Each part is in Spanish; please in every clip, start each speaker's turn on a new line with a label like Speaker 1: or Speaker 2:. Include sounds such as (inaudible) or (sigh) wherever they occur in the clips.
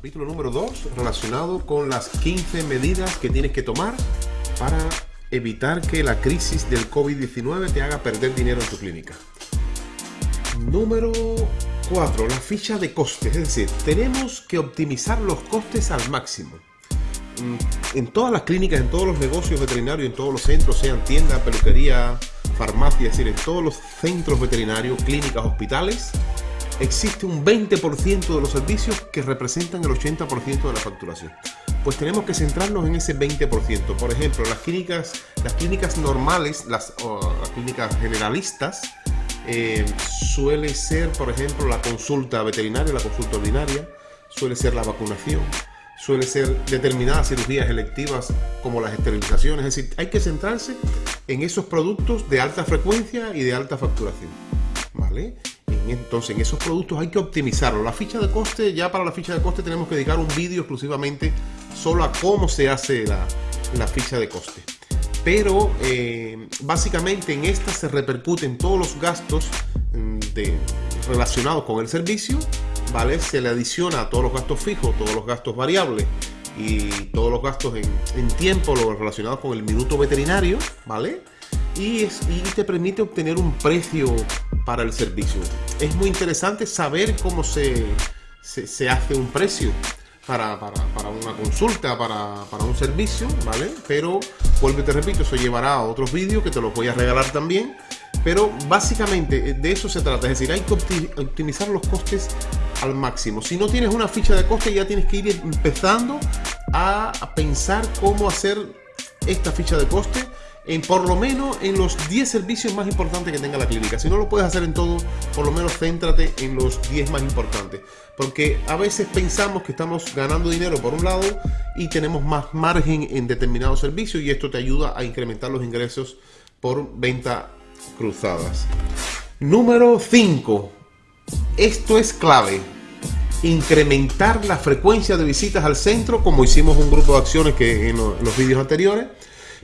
Speaker 1: Capítulo número 2 relacionado con las 15 medidas que tienes que tomar para evitar que la crisis del COVID-19 te haga perder dinero en tu clínica. Número 4. La ficha de costes. Es decir, tenemos que optimizar los costes al máximo. Mm, en todas las clínicas, en todos los negocios veterinarios, en todos los centros, sean tiendas, peluquería, farmacia, es decir, en todos los centros veterinarios, clínicas, hospitales, existe un 20% de los servicios que representan el 80% de la facturación. Pues tenemos que centrarnos en ese 20%. Por ejemplo, las clínicas, las clínicas normales, las, clínicas generalistas, eh, suele ser, por ejemplo, la consulta veterinaria, la consulta ordinaria, suele ser la vacunación, suele ser determinadas cirugías electivas como las esterilizaciones. Es decir, hay que centrarse en esos productos de alta frecuencia y de alta facturación. ¿Vale? Entonces en esos productos hay que optimizarlo. La ficha de coste, ya para la ficha de coste tenemos que dedicar un vídeo exclusivamente solo a cómo se hace la, ficha de coste. Pero eh, básicamente en esta se repercuten todos los gastos mm, relacionados con el servicio, ¿vale? Se le adiciona a todos los gastos fijos, todos los gastos variables y todos los gastos en, en tiempo relacionados con el minuto veterinario, ¿vale? Y, te permite obtener un precio para el servicio. Es muy interesante saber cómo se, se, hace un precio para, para, para una consulta, para, para, un servicio, ¿vale? Pero, vuelvo y te repito, eso llevará a otros vídeos que te los voy a regalar también. Pero básicamente eh, de eso se trata, es decir, hay que optimizar los costes al máximo. Si no tienes una ficha de coste, ya tienes que ir empezando a pensar cómo hacer esta ficha de coste en por lo menos en los 10 servicios más importantes que tenga la clínica. Si no lo puedes hacer en todo, por lo menos céntrate en los 10 más importantes. Porque a veces pensamos que estamos ganando dinero por un lado y tenemos más margen en determinados servicios y esto te ayuda a incrementar los ingresos por venta cruzadas. Número 5. Esto es clave. Incrementar la frecuencia de visitas al centro como hicimos un grupo de acciones que en los vídeos anteriores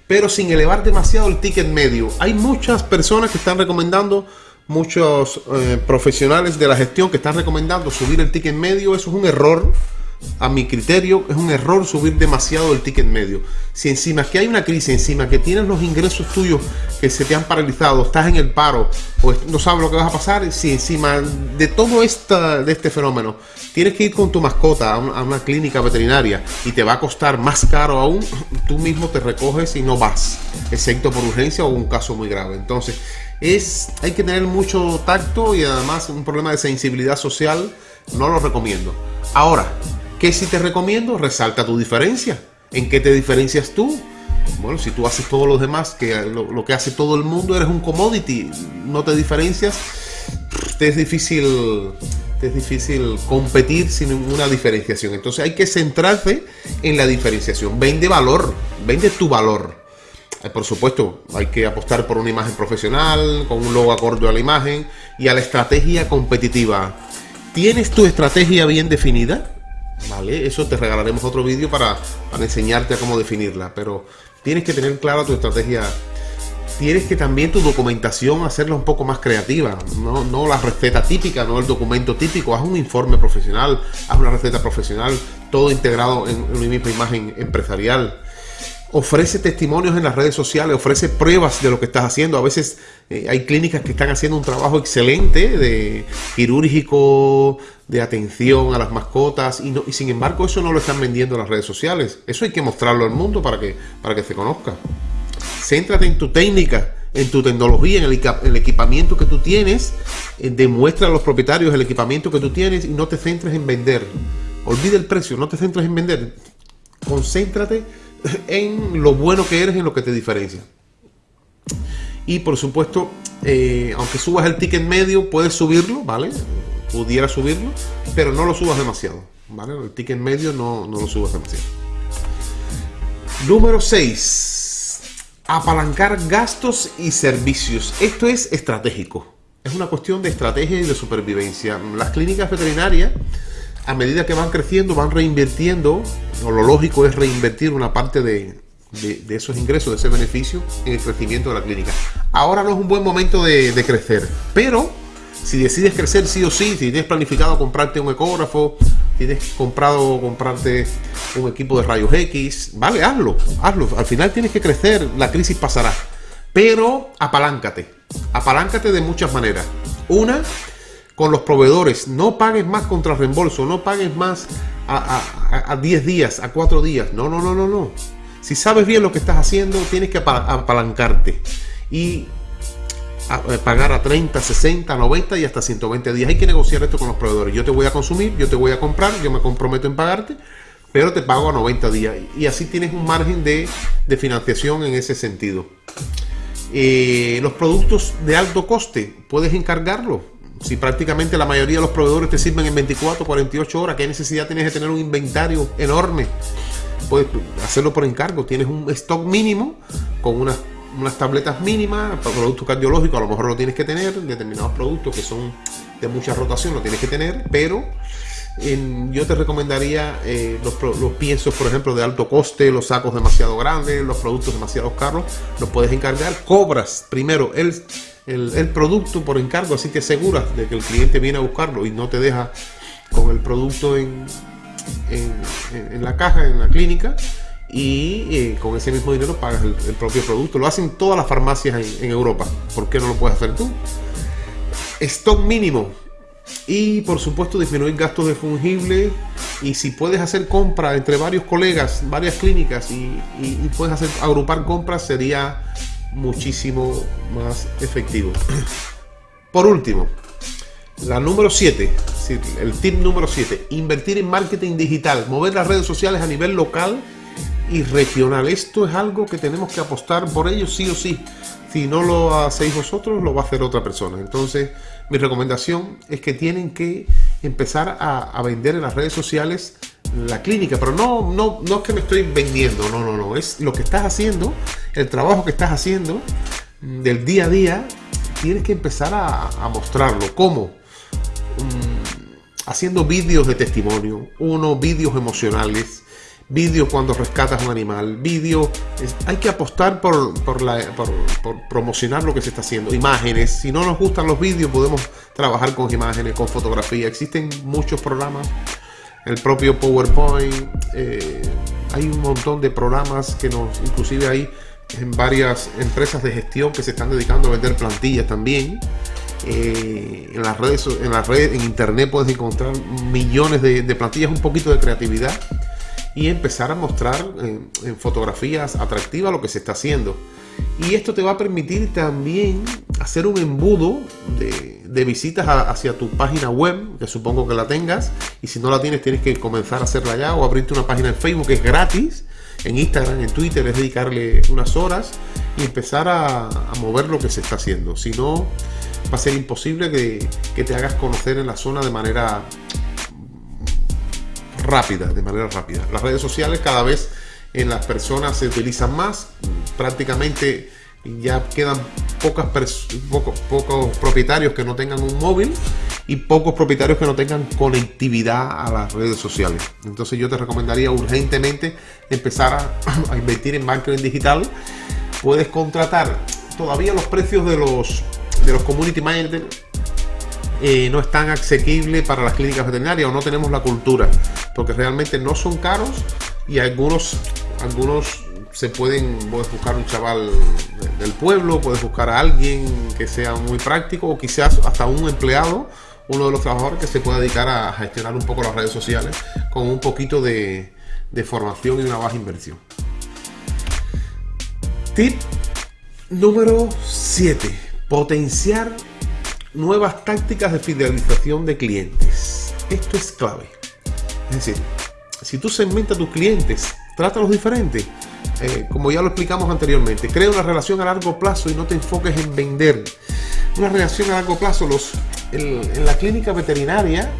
Speaker 1: pero sin elevar demasiado el ticket medio. Hay muchas personas que están recomendando, muchos eh, profesionales de la gestión que están recomendando subir el ticket medio. Eso es un error a mi criterio, es un error subir demasiado el ticket medio. Si encima que hay una crisis, encima que tienes los ingresos tuyos que se te han paralizado, estás en el paro, o no sabes lo que vas a pasar, si encima de todo esta, de este fenómeno tienes que ir con tu mascota a una, clínica veterinaria y te va a costar más caro aún, tú mismo te recoges y no vas, excepto por urgencia o un caso muy grave. Entonces, es, hay que tener mucho tacto y además un problema de sensibilidad social, no lo recomiendo. Ahora, ¿Qué si te recomiendo? Resalta tu diferencia. ¿En qué te diferencias tú? Bueno, si tú haces todos los demás, que lo, que hace todo el mundo, eres un commodity, no te diferencias, te es difícil, es difícil competir sin ninguna diferenciación. Entonces hay que centrarse en la diferenciación. Vende valor, vende tu valor. Eh, por supuesto, hay que apostar por una imagen profesional, con un logo acorde a la imagen y a la estrategia competitiva. ¿Tienes tu estrategia bien definida? ¿Vale? Eso te regalaremos otro vídeo para, enseñarte a cómo definirla, pero tienes que tener clara tu estrategia. Tienes que también tu documentación hacerla un poco más creativa, no, no la receta típica, no el documento típico, haz un informe profesional, haz una receta profesional, todo integrado en una misma imagen empresarial ofrece testimonios en las redes sociales, ofrece pruebas de lo que estás haciendo. A veces eh, hay clínicas que están haciendo un trabajo excelente de quirúrgico, de atención a las mascotas, y, no, y sin embargo eso no lo están vendiendo en las redes sociales. Eso hay que mostrarlo al mundo para que, para que se conozca. Céntrate en tu técnica, en tu tecnología, en el, equipamiento que tú tienes. Eh, demuestra a los propietarios el equipamiento que tú tienes y no te centres en vender. Olvide el precio, no te centres en vender. Concéntrate en lo bueno que eres, en lo que te diferencia. Y por supuesto, eh, aunque subas el ticket medio, puedes subirlo, ¿vale? Pudiera subirlo, pero no lo subas demasiado, ¿vale? El ticket medio no, no lo subas demasiado. Número 6. Apalancar gastos y servicios. Esto es estratégico. Es una cuestión de estrategia y de supervivencia. Las clínicas veterinarias a medida que van creciendo, van reinvirtiendo, lo lógico es reinvertir una parte de, esos ingresos, de ese beneficio, en el crecimiento de la clínica. Ahora no es un buen momento de, crecer, pero si decides crecer sí o sí, si tienes planificado comprarte un ecógrafo tienes comprado comprarte un equipo de rayos X, vale, hazlo, hazlo. Al final tienes que crecer, la crisis pasará. Pero apaláncate, apaláncate de muchas maneras. Una, con los proveedores, no pagues más contra reembolso, no pagues más a, 10 días, a 4 días. No, no, no, no, no. Si sabes bien lo que estás haciendo, tienes que apalancarte. Y eh, pagar a 30, 60, 90 y hasta 120 días. Hay que negociar esto con los proveedores. Yo te voy a consumir, yo te voy a comprar, yo me comprometo en pagarte, pero te pago a 90 días. Y así tienes un margen de, financiación en ese sentido. Eh, los productos de alto coste, puedes encargarlo. Si prácticamente la mayoría de los proveedores te sirven en 24, 48 horas, ¿qué necesidad tienes de tener un inventario enorme? Puedes hacerlo por encargo. Tienes un stock mínimo con unas unas tabletas mínimas, para productos cardiológicos a lo mejor lo tienes que tener, determinados productos que son de mucha rotación lo tienes que tener, pero yo te recomendaría eh, los, los, piensos, por ejemplo, de alto coste, los sacos demasiado grandes, los productos demasiado caros, los puedes encargar, cobras primero el, el, producto por encargo, así que aseguras de que el cliente viene a buscarlo y no te deja con el producto en, en, en la caja, en la clínica y eh, con ese mismo dinero pagas el, propio producto. Lo hacen todas las farmacias en, Europa. ¿Por qué no lo puedes hacer tú? Stock mínimo. Y por supuesto disminuir gastos de fungible. Y si puedes hacer compra entre varios colegas, varias clínicas y, puedes hacer agrupar compras, sería muchísimo más efectivo. Por último, la número 7, el tip número 7, invertir en marketing digital, mover las redes sociales a nivel local y regional. Esto es algo que tenemos que apostar por ello sí o sí. Si no lo hacéis vosotros, lo va a hacer otra persona. Entonces, mi recomendación es que tienen que empezar a, vender en las redes sociales la clínica, pero no, no, no es que me estoy vendiendo, no, no, no, es lo que estás haciendo, el trabajo que estás haciendo del día a día, tienes que empezar a, mostrarlo. ¿Cómo? Mm, haciendo vídeos de testimonio, uno, vídeos emocionales, vídeo cuando rescatas un animal, vídeo, hay que apostar por, por, promocionar lo que se está haciendo, imágenes, si no nos gustan los vídeos podemos trabajar con imágenes, con fotografía, existen muchos programas, el propio PowerPoint, eh, hay un montón de programas que nos, inclusive hay en varias empresas de gestión que se están dedicando a vender plantillas también. Eh, en las redes, en las redes, en internet puedes encontrar millones de plantillas, un poquito de creatividad y empezar a mostrar en, fotografías atractivas lo que se está haciendo. Y esto te va a permitir también hacer un embudo de, visitas hacia tu página web, que supongo que la tengas. Y si no la tienes, tienes que comenzar a hacerla ya o abrirte una página en Facebook que es gratis. En Instagram, en Twitter, es dedicarle unas horas y empezar a, mover lo que se está haciendo. Si no, va a ser imposible que te hagas conocer en la zona de manera rápida, de manera rápida. Las redes sociales cada vez en las personas se utilizan más, prácticamente ya quedan pocas pocos, pocos propietarios que no tengan un móvil y pocos propietarios que no tengan conectividad a las redes sociales. Entonces yo te recomendaría urgentemente empezar a, (clears throat) a invertir en marketing digital. Puedes contratar todavía los precios de los de los community managers eh, no es tan asequible para las clínicas veterinarias o no tenemos la cultura, porque realmente no son caros y algunos, algunos se pueden, buscar un chaval del pueblo, puedes buscar a alguien que sea muy práctico o quizás hasta un empleado, uno de los trabajadores que se pueda dedicar a gestionar un poco las redes sociales con un poquito de, de formación y una baja inversión. Tip número 7. Potenciar nuevas tácticas de fidelización de clientes. Esto es clave. Es decir, si tú segmentas a tus clientes, trátalos diferentes. Eh, como ya lo explicamos anteriormente, crea una relación a largo plazo y no te enfoques en vender. Una relación a largo plazo, los, en la clínica veterinaria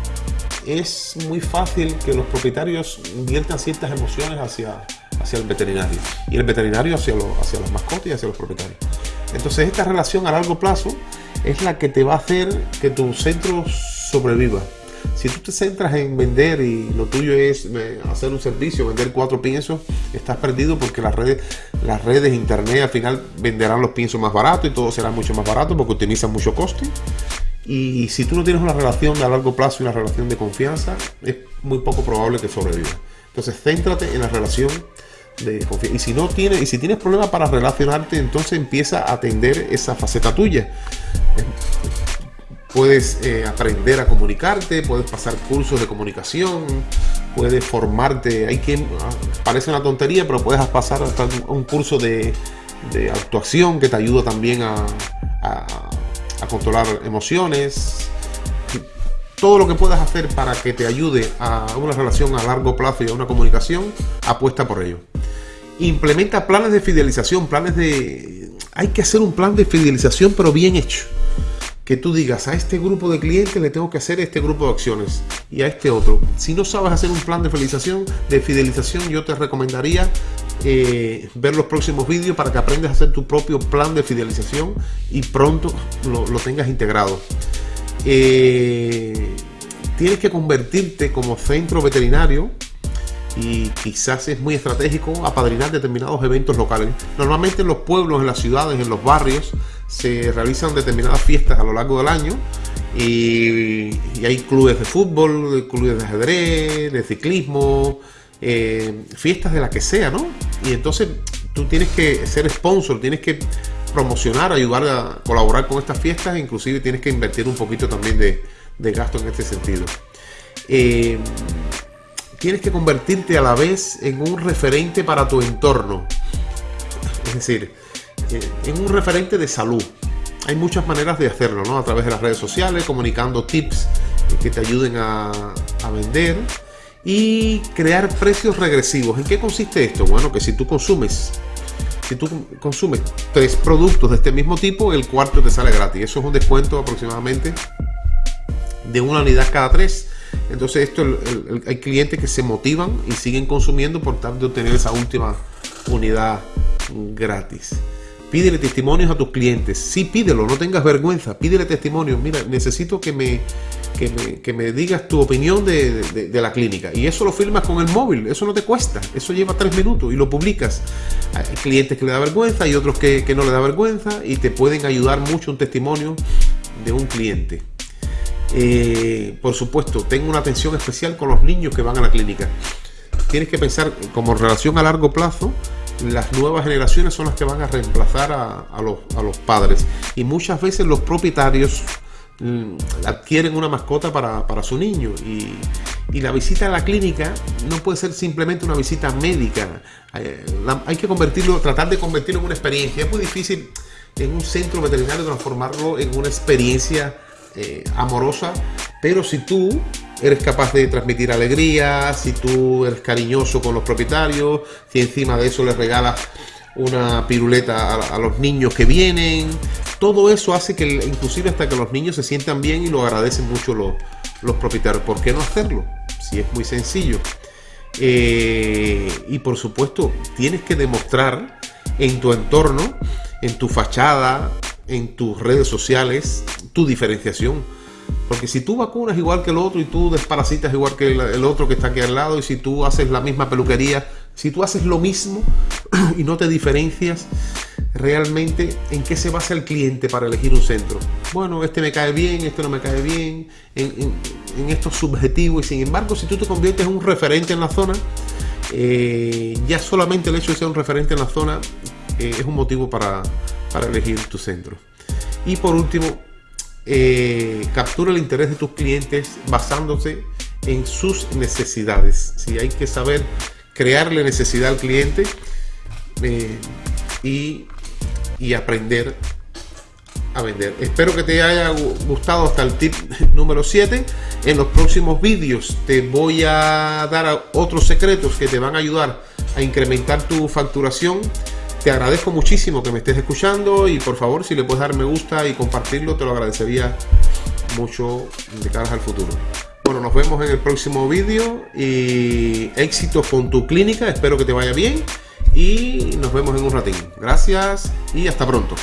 Speaker 1: es muy fácil que los propietarios inviertan ciertas emociones hacia, hacia el veterinario y el veterinario hacia, hacia las mascotas y hacia los propietarios. Entonces esta relación a largo plazo es la que te va a hacer que tu centro sobreviva. Si tú te centras en vender y lo tuyo es eh, hacer un servicio, vender cuatro piensos, estás perdido porque las redes, las redes internet al final venderán los piensos más baratos y todo será mucho más barato porque utilizan mucho coste. Y si tú no tienes una relación a largo plazo y una relación de confianza, es muy poco probable que sobreviva. Entonces, céntrate en la relación de. Y si no tienes, y si tienes problemas para relacionarte, entonces empieza a atender esa faceta tuya. Puedes eh, aprender a comunicarte, puedes pasar cursos de comunicación, puedes formarte. Hay que, ah, parece una tontería, pero puedes pasar hasta un curso de, actuación que te ayuda también a, a controlar emociones, todo lo que puedas hacer para que te ayude a una relación a largo plazo y a una comunicación, apuesta por ello. Implementa planes de fidelización, planes de... Hay que hacer un plan de fidelización pero bien hecho. Que tú digas, a este grupo de clientes le tengo que hacer este grupo de acciones y a este otro. Si no sabes hacer un plan de fidelización, de fidelización yo te recomendaría eh, ver los próximos vídeos para que aprendas a hacer tu propio plan de fidelización y pronto lo, lo tengas integrado. Eh, tienes que convertirte como centro veterinario y quizás es muy estratégico apadrinar determinados eventos locales. Normalmente en los pueblos, en las ciudades, en los barrios se realizan determinadas fiestas a lo largo del año y, hay clubes de fútbol, clubes de ajedrez, de ciclismo, eh, fiestas de la que sea, ¿no? Y entonces tú tienes que ser sponsor, tienes que promocionar, ayudar a colaborar con estas fiestas, inclusive tienes que invertir un poquito también de, gasto en este sentido. Eh, tienes que convertirte a la vez en un referente para tu entorno. Es decir, eh, en un referente de salud. Hay muchas maneras de hacerlo, ¿no? A través de las redes sociales, comunicando tips que te ayuden a, a vender y crear precios regresivos. ¿En qué consiste esto? Bueno, que si tú consumes si tú consumes tres productos de este mismo tipo, el cuarto te sale gratis. Eso es un descuento aproximadamente de una unidad cada tres. Entonces esto hay clientes que se motivan y siguen consumiendo por tal de obtener esa última unidad gratis. Pídele testimonios a tus clientes. Sí, pídelo, no tengas vergüenza. Pídele testimonios. Mira, necesito que me, que me, digas tu opinión de, la clínica. Y eso lo firmas con el móvil. Eso no te cuesta. Eso lleva tres minutos y lo publicas. Hay clientes que le da vergüenza y otros que, no le da vergüenza y te pueden ayudar mucho un testimonio de un cliente. Eh, por supuesto, tengo una atención especial con los niños que van a la clínica. Tienes que pensar como relación a largo plazo las nuevas generaciones son las que van a reemplazar a, los, padres. Y muchas veces los propietarios adquieren una mascota para, su niño. Y, la visita a la clínica no puede ser simplemente una visita médica. Eh, hay que convertirlo, tratar de convertirlo en una experiencia. Es muy difícil en un centro veterinario transformarlo en una experiencia eh, amorosa. Pero si tú eres capaz de transmitir alegría, si tú eres cariñoso con los propietarios, si encima de eso les regalas una piruleta a, los niños que vienen, todo eso hace que inclusive hasta que los niños se sientan bien y lo agradecen mucho los, los propietarios. ¿Por qué no hacerlo? Si es muy sencillo. Eh, y por supuesto, tienes que demostrar en tu entorno, en tu fachada, en tus redes sociales, tu diferenciación porque si tú vacunas igual que el otro y tú desparasitas igual que el, otro que está aquí al lado y si tú haces la misma peluquería, si tú haces lo mismo (clears throat) y no te diferencias, realmente en qué se basa el cliente para elegir un centro. Bueno, este me cae bien, este no me cae bien, en, esto es subjetivo y sin embargo si tú te conviertes en un referente en la zona, eh, ya solamente el hecho de ser un referente en la zona eh, es un motivo para, para elegir tu centro. Y por último, eh, captura el interés de tus clientes basándose en sus necesidades. Si hay que saber crearle necesidad al cliente eh, y, y aprender a vender. Espero que te haya gustado hasta el tip (laughs) número 7. En los próximos vídeos te voy a dar otros secretos que te van a ayudar a incrementar tu facturación te agradezco muchísimo que me estés escuchando y por favor si le puedes dar me gusta y compartirlo te lo agradecería mucho de cara al futuro. Bueno, nos vemos en el próximo vídeo y éxitos con tu clínica, espero que te vaya bien y nos vemos en un ratín. Gracias y hasta pronto.